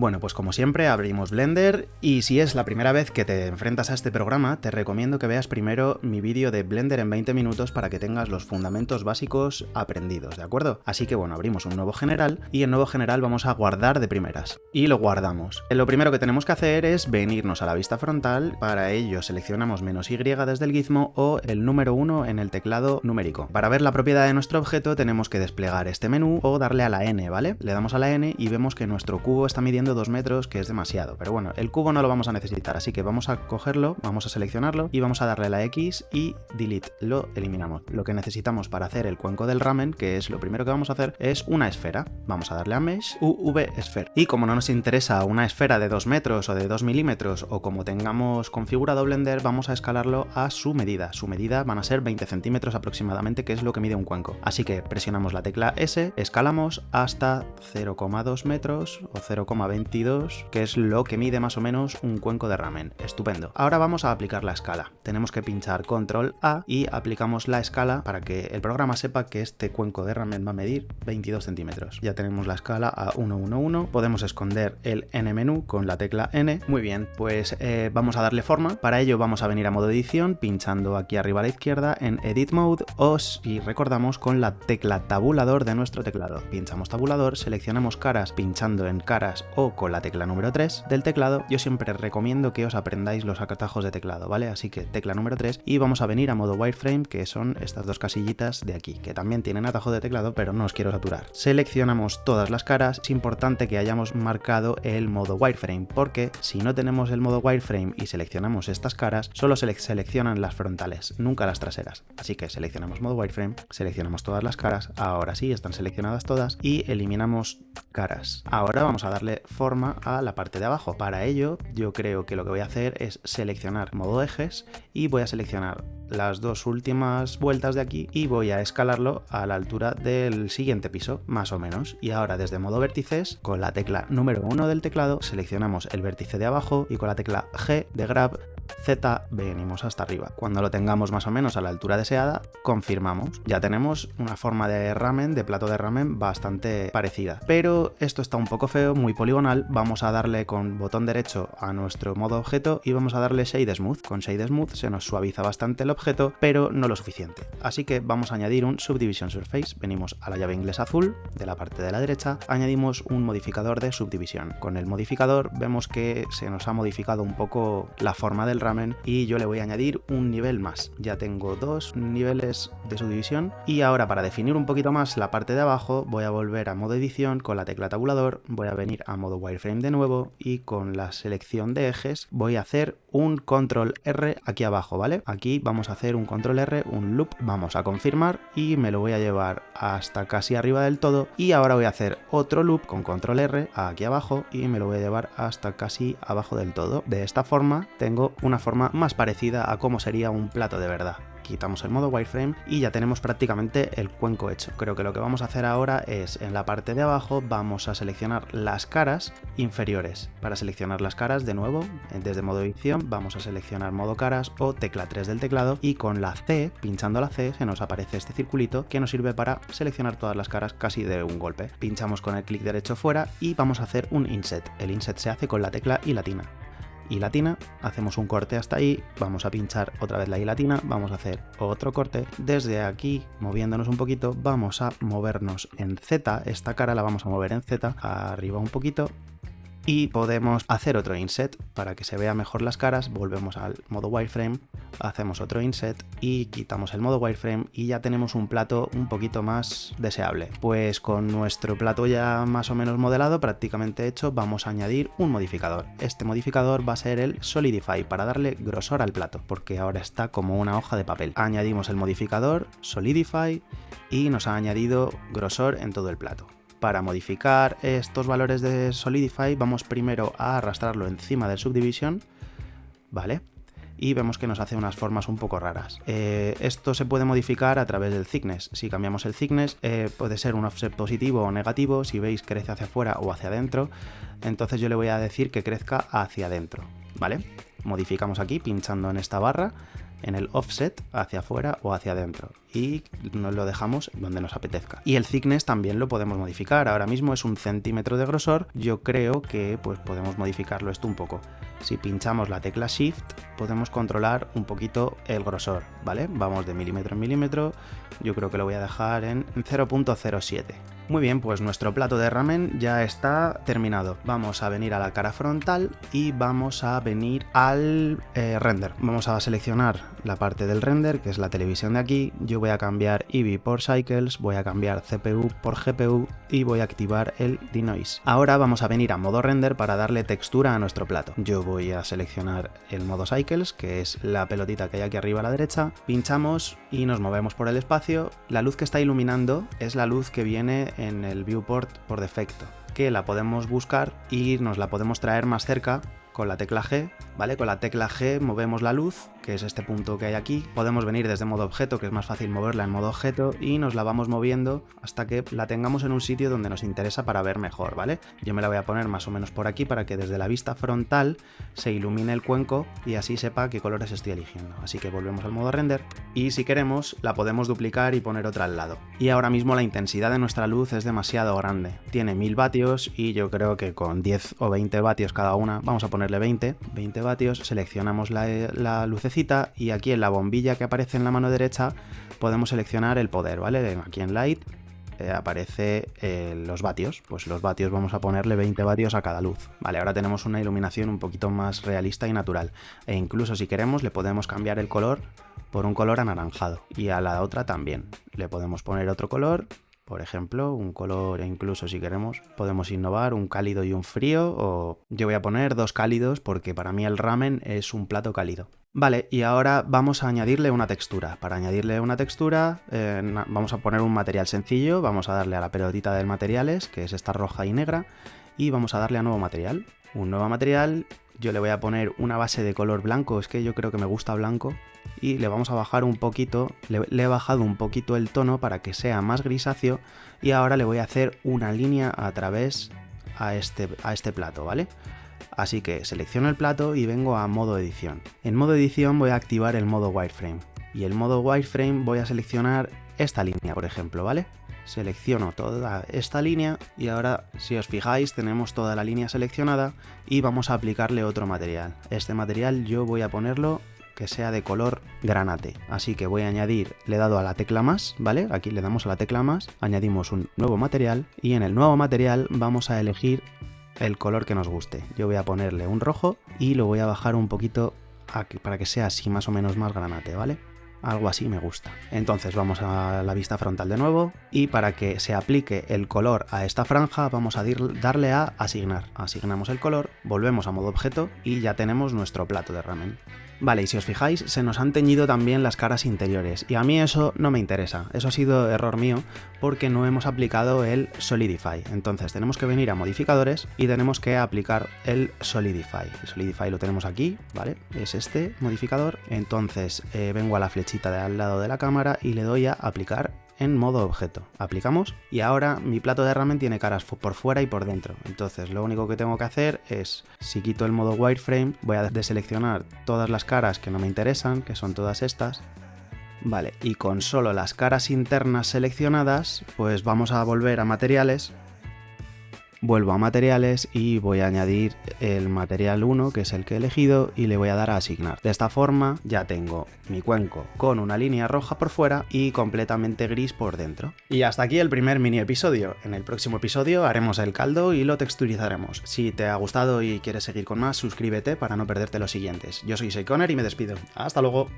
Bueno, pues como siempre abrimos Blender y si es la primera vez que te enfrentas a este programa, te recomiendo que veas primero mi vídeo de Blender en 20 minutos para que tengas los fundamentos básicos aprendidos, ¿de acuerdo? Así que bueno, abrimos un nuevo general y en nuevo general vamos a guardar de primeras. Y lo guardamos. Lo primero que tenemos que hacer es venirnos a la vista frontal, para ello seleccionamos menos Y desde el gizmo o el número 1 en el teclado numérico. Para ver la propiedad de nuestro objeto tenemos que desplegar este menú o darle a la N, ¿vale? Le damos a la N y vemos que nuestro cubo está midiendo 2 metros, que es demasiado. Pero bueno, el cubo no lo vamos a necesitar, así que vamos a cogerlo, vamos a seleccionarlo y vamos a darle la X y delete, lo eliminamos. Lo que necesitamos para hacer el cuenco del ramen, que es lo primero que vamos a hacer, es una esfera. Vamos a darle a Mesh, UV Sphere. Y como no nos interesa una esfera de 2 metros o de 2 milímetros, o como tengamos configurado Blender, vamos a escalarlo a su medida. Su medida van a ser 20 centímetros aproximadamente, que es lo que mide un cuenco. Así que presionamos la tecla S, escalamos hasta 0,2 metros o 0,20 22, que es lo que mide más o menos un cuenco de ramen. Estupendo. Ahora vamos a aplicar la escala. Tenemos que pinchar control A y aplicamos la escala para que el programa sepa que este cuenco de ramen va a medir 22 centímetros. Ya tenemos la escala a 111. Podemos esconder el N menú con la tecla N. Muy bien, pues eh, vamos a darle forma. Para ello vamos a venir a modo edición pinchando aquí arriba a la izquierda en Edit Mode o si recordamos con la tecla tabulador de nuestro teclado. Pinchamos tabulador, seleccionamos caras pinchando en caras con la tecla número 3 del teclado, yo siempre recomiendo que os aprendáis los atajos de teclado, ¿vale? Así que tecla número 3 y vamos a venir a modo wireframe, que son estas dos casillitas de aquí, que también tienen atajo de teclado, pero no os quiero saturar. Seleccionamos todas las caras, es importante que hayamos marcado el modo wireframe, porque si no tenemos el modo wireframe y seleccionamos estas caras, solo se seleccionan las frontales, nunca las traseras. Así que seleccionamos modo wireframe, seleccionamos todas las caras, ahora sí, están seleccionadas todas, y eliminamos caras. Ahora vamos a darle forma a la parte de abajo. Para ello, yo creo que lo que voy a hacer es seleccionar modo ejes y voy a seleccionar las dos últimas vueltas de aquí y voy a escalarlo a la altura del siguiente piso, más o menos. Y ahora desde modo vértices, con la tecla número 1 del teclado, seleccionamos el vértice de abajo y con la tecla G de Grab Z venimos hasta arriba. Cuando lo tengamos más o menos a la altura deseada, confirmamos. Ya tenemos una forma de ramen, de plato de ramen bastante parecida. Pero esto está un poco feo, muy poligonal. Vamos a darle con botón derecho a nuestro modo objeto y vamos a darle Shade Smooth. Con Shade Smooth se nos suaviza bastante el objeto, pero no lo suficiente. Así que vamos a añadir un Subdivision Surface. Venimos a la llave inglesa azul de la parte de la derecha, añadimos un modificador de subdivisión. Con el modificador vemos que se nos ha modificado un poco la forma del ramen y yo le voy a añadir un nivel más. Ya tengo dos niveles de subdivisión y ahora para definir un poquito más la parte de abajo voy a volver a modo edición con la tecla tabulador, voy a venir a modo wireframe de nuevo y con la selección de ejes voy a hacer un control R aquí abajo, ¿vale? Aquí vamos a hacer un control R, un loop, vamos a confirmar y me lo voy a llevar hasta casi arriba del todo y ahora voy a hacer otro loop con control R aquí abajo y me lo voy a llevar hasta casi abajo del todo. De esta forma tengo una forma más parecida a cómo sería un plato de verdad quitamos el modo wireframe y ya tenemos prácticamente el cuenco hecho. Creo que lo que vamos a hacer ahora es en la parte de abajo vamos a seleccionar las caras inferiores. Para seleccionar las caras de nuevo desde modo edición vamos a seleccionar modo caras o tecla 3 del teclado y con la C, pinchando la C, se nos aparece este circulito que nos sirve para seleccionar todas las caras casi de un golpe. Pinchamos con el clic derecho fuera y vamos a hacer un inset. El inset se hace con la tecla y latina y hacemos un corte hasta ahí, vamos a pinchar otra vez la I latina, vamos a hacer otro corte, desde aquí, moviéndonos un poquito, vamos a movernos en Z, esta cara la vamos a mover en Z, arriba un poquito, y podemos hacer otro inset para que se vea mejor las caras, volvemos al modo wireframe, hacemos otro inset y quitamos el modo wireframe y ya tenemos un plato un poquito más deseable. Pues con nuestro plato ya más o menos modelado, prácticamente hecho, vamos a añadir un modificador. Este modificador va a ser el Solidify para darle grosor al plato, porque ahora está como una hoja de papel. Añadimos el modificador Solidify y nos ha añadido grosor en todo el plato. Para modificar estos valores de Solidify vamos primero a arrastrarlo encima del Subdivision, ¿vale? y vemos que nos hace unas formas un poco raras. Eh, esto se puede modificar a través del thickness. Si cambiamos el thickness eh, puede ser un offset positivo o negativo, si veis crece hacia afuera o hacia adentro, entonces yo le voy a decir que crezca hacia adentro, ¿vale? Modificamos aquí pinchando en esta barra en el offset hacia afuera o hacia adentro y nos lo dejamos donde nos apetezca. Y el thickness también lo podemos modificar, ahora mismo es un centímetro de grosor, yo creo que pues podemos modificarlo esto un poco. Si pinchamos la tecla Shift podemos controlar un poquito el grosor, ¿vale? Vamos de milímetro en milímetro, yo creo que lo voy a dejar en 0.07. Muy bien, pues nuestro plato de ramen ya está terminado. Vamos a venir a la cara frontal y vamos a venir al eh, render. Vamos a seleccionar la parte del render, que es la televisión de aquí. Yo voy a cambiar Eevee por Cycles, voy a cambiar CPU por GPU y voy a activar el Denoise. Ahora vamos a venir a modo render para darle textura a nuestro plato. Yo voy a seleccionar el modo Cycles, que es la pelotita que hay aquí arriba a la derecha. Pinchamos y nos movemos por el espacio. La luz que está iluminando es la luz que viene en el viewport por defecto, que la podemos buscar y nos la podemos traer más cerca con la tecla G, ¿vale? Con la tecla G movemos la luz, que es este punto que hay aquí. Podemos venir desde modo objeto, que es más fácil moverla en modo objeto, y nos la vamos moviendo hasta que la tengamos en un sitio donde nos interesa para ver mejor, ¿vale? Yo me la voy a poner más o menos por aquí para que desde la vista frontal se ilumine el cuenco y así sepa qué colores estoy eligiendo. Así que volvemos al modo render y si queremos la podemos duplicar y poner otra al lado. Y ahora mismo la intensidad de nuestra luz es demasiado grande. Tiene 1000 vatios y yo creo que con 10 o 20 vatios cada una, vamos a poner 20, 20 vatios, seleccionamos la, lucecita y aquí en la bombilla que aparece en la mano derecha podemos seleccionar el poder, ¿vale? Aquí en Light eh, aparece eh, los vatios, pues los vatios vamos a ponerle 20 vatios a cada luz. Vale, ahora tenemos una iluminación un poquito más realista y natural. E incluso si queremos le podemos cambiar el color por un color anaranjado y a la otra también. Le podemos poner otro color por ejemplo, un color e incluso si queremos podemos innovar un cálido y un frío o yo voy a poner dos cálidos porque para mí el ramen es un plato cálido. Vale, y ahora vamos a añadirle una textura. Para añadirle una textura eh, vamos a poner un material sencillo, vamos a darle a la pelotita de materiales, que es esta roja y negra, y vamos a darle a nuevo material. Un nuevo material, yo le voy a poner una base de color blanco, es que yo creo que me gusta blanco, y le vamos a bajar un poquito, le, he bajado un poquito el tono para que sea más grisáceo y ahora le voy a hacer una línea a través a este, a este plato, ¿vale? Así que selecciono el plato y vengo a modo edición. En modo edición voy a activar el modo wireframe y el modo wireframe voy a seleccionar esta línea, por ejemplo, ¿vale? Selecciono toda esta línea y ahora, si os fijáis, tenemos toda la línea seleccionada y vamos a aplicarle otro material. Este material yo voy a ponerlo que sea de color granate. Así que voy a añadir, le he dado a la tecla más, ¿vale? Aquí le damos a la tecla más, añadimos un nuevo material y en el nuevo material vamos a elegir el color que nos guste. Yo voy a ponerle un rojo y lo voy a bajar un poquito para que sea así más o menos más granate, ¿vale? Algo así me gusta. Entonces vamos a la vista frontal de nuevo y para que se aplique el color a esta franja vamos a darle a asignar. Asignamos el color, volvemos a modo objeto y ya tenemos nuestro plato de ramen. Vale, y si os fijáis, se nos han teñido también las caras interiores, y a mí eso no me interesa, eso ha sido error mío porque no hemos aplicado el Solidify. Entonces tenemos que venir a modificadores y tenemos que aplicar el Solidify. El Solidify lo tenemos aquí, ¿vale? Es este modificador. Entonces eh, vengo a la de al lado de la cámara y le doy a aplicar en modo objeto. Aplicamos y ahora mi plato de ramen tiene caras por fuera y por dentro. Entonces lo único que tengo que hacer es, si quito el modo wireframe, voy a deseleccionar todas las caras que no me interesan, que son todas estas. Vale, y con solo las caras internas seleccionadas, pues vamos a volver a materiales vuelvo a materiales y voy a añadir el material 1 que es el que he elegido y le voy a dar a asignar. De esta forma ya tengo mi cuenco con una línea roja por fuera y completamente gris por dentro. Y hasta aquí el primer mini episodio. En el próximo episodio haremos el caldo y lo texturizaremos. Si te ha gustado y quieres seguir con más, suscríbete para no perderte los siguientes. Yo soy Seikoner y me despido. Hasta luego.